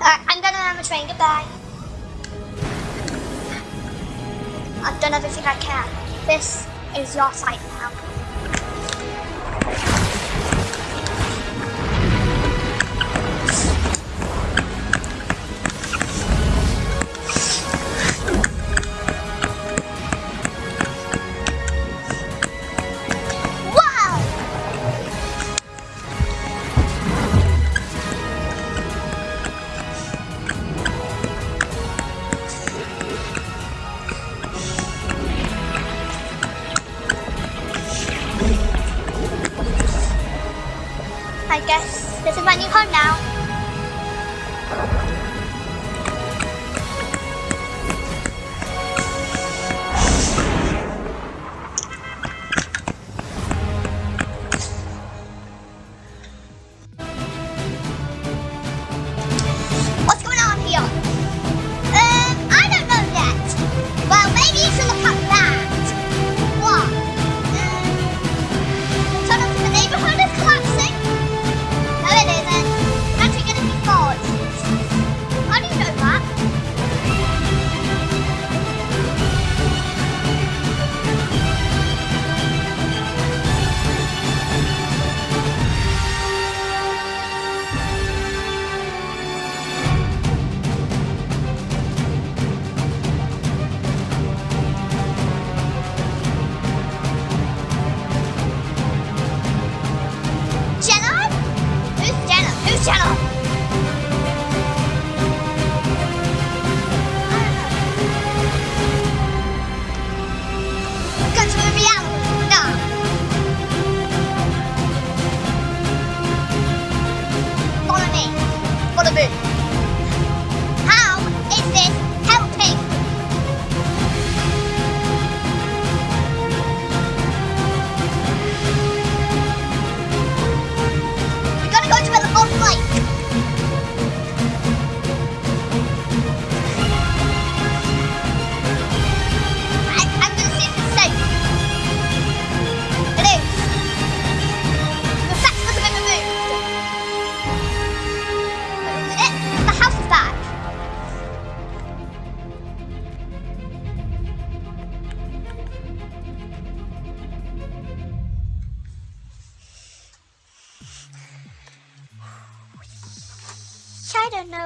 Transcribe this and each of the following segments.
I'm gonna have the train. Goodbye. I've done everything I can. This is your site now.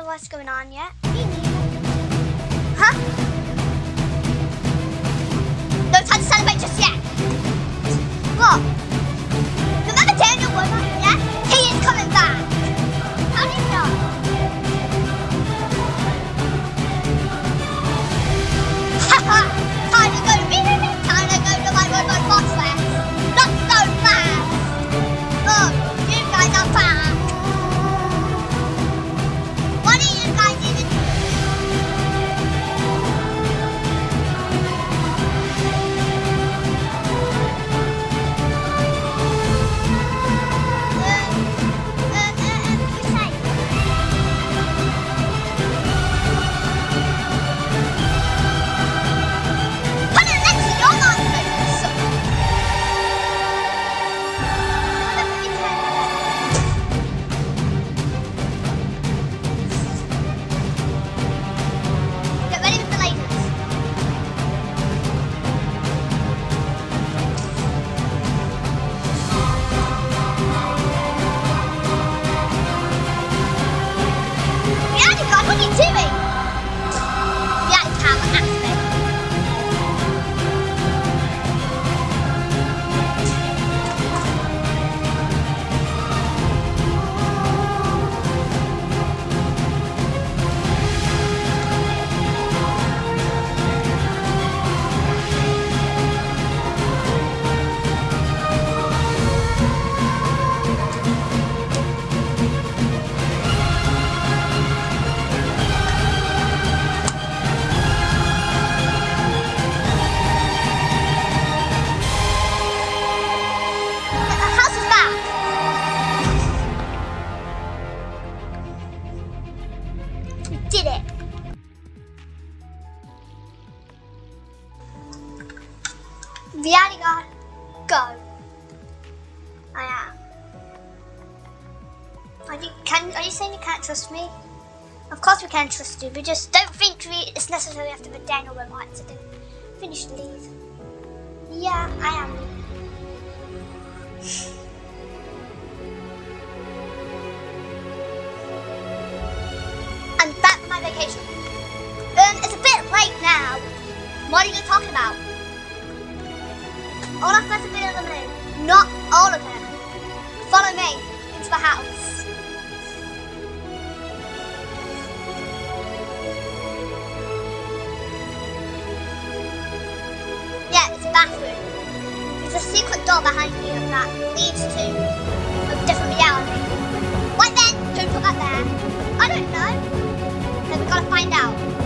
what's going on yet. Huh? No time to celebrate just yet. Look. YouTube. We just don't think it's necessary to the Daniel remarks. I didn't finish these. Yeah, I am. bathroom. There's a secret door behind you that leads to a different reality. What then? Who put that there? I don't know. Then we've gotta find out.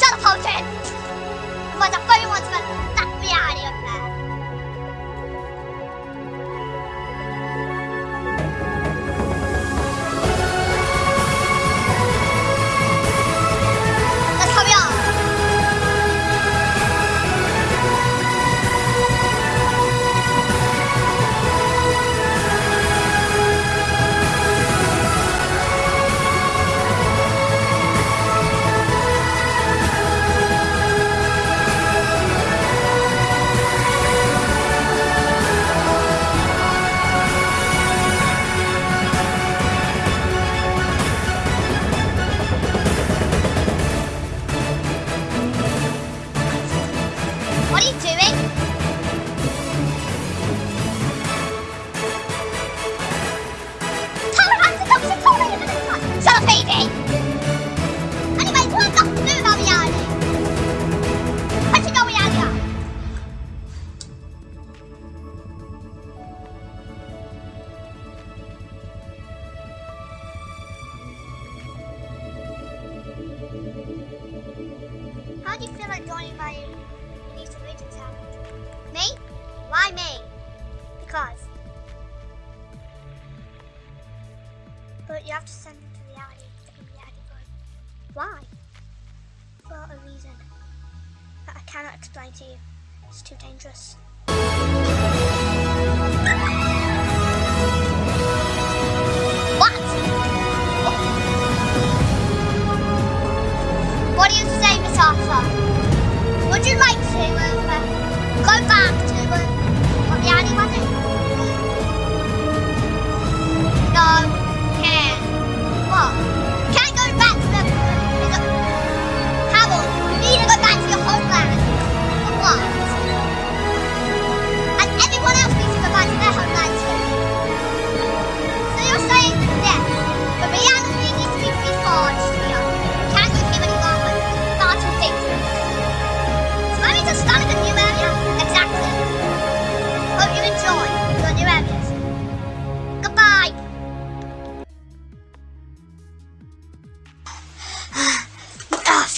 杀了庞权。Just.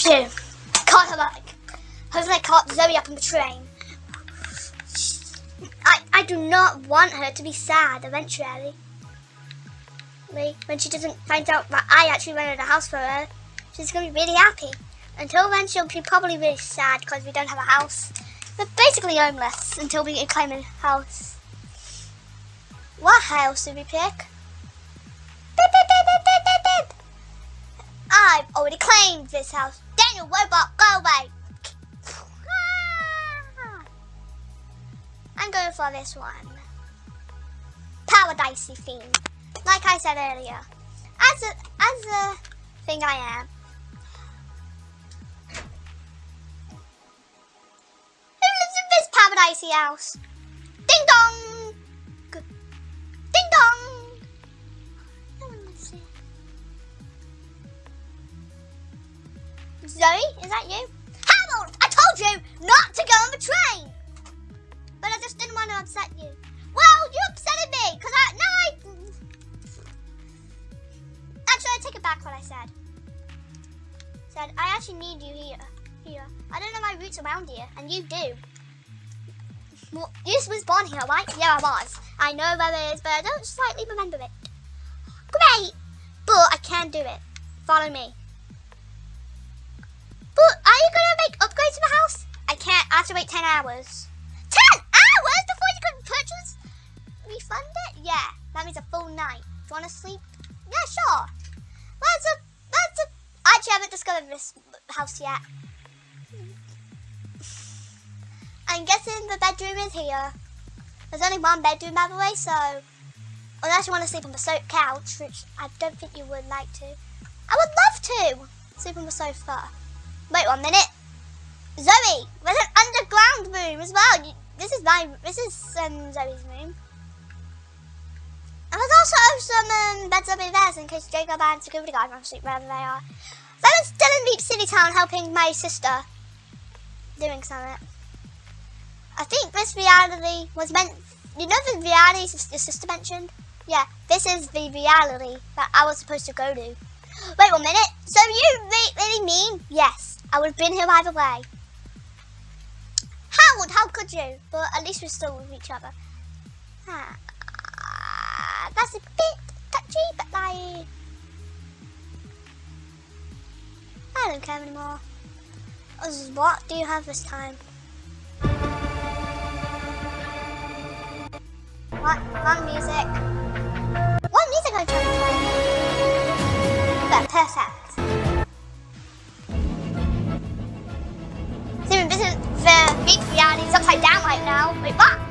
Can't her back. Hopefully I caught Zoe up on the train. I, I do not want her to be sad eventually. When she doesn't find out that I actually rented a house for her, she's going to be really happy. Until then, she'll be probably really sad because we don't have a house. We're basically homeless until we claim a house. What house did we pick? Already claimed this house. Daniel Robot, go away. I'm going for this one. Paradisey theme. Like I said earlier. As a, as a thing I am. Who lives in this paradisey house? Zoe, is that you? Harold, I told you not to go on the train! But I just didn't want to upset you. Well, you upsetted me, because I, now I... Actually, I take it back what I said. Said, I actually need you here. Here. I don't know my roots around here, and you do. Well, you was born here, right? Yeah, I was. I know where it is, but I don't slightly remember it. Great! But I can do it. Follow me. To the house? I can't. I have to wait 10 hours. 10 hours before you can purchase? Refund it? Yeah. That means a full night. Do you want to sleep? Yeah, sure. That's a... That's a... I actually haven't discovered this house yet. I'm guessing the bedroom is here. There's only one bedroom, by the way, so... Unless you want to sleep on the sofa couch, which I don't think you would like to. I would love to sleep on the sofa. Wait one minute. Zoe, there's an underground room as well. This is my, this is um, Zoe's room. And there's also some um, beds in there in case Jacob and security guard want to sleep wherever they are. So I'm still in Deep City Town helping my sister doing something. I think this reality was meant, you know the reality your sister mentioned? Yeah, this is the reality that I was supposed to go to. Wait one minute, so you really mean? Yes, I would have been here either way. Howard, how could you? But at least we're still with each other. Ah, that's a bit touchy, but like... I don't care anymore. What do you have this time? What? Wrong music. What music are you trying to play? But perfect. này nào bị bắt.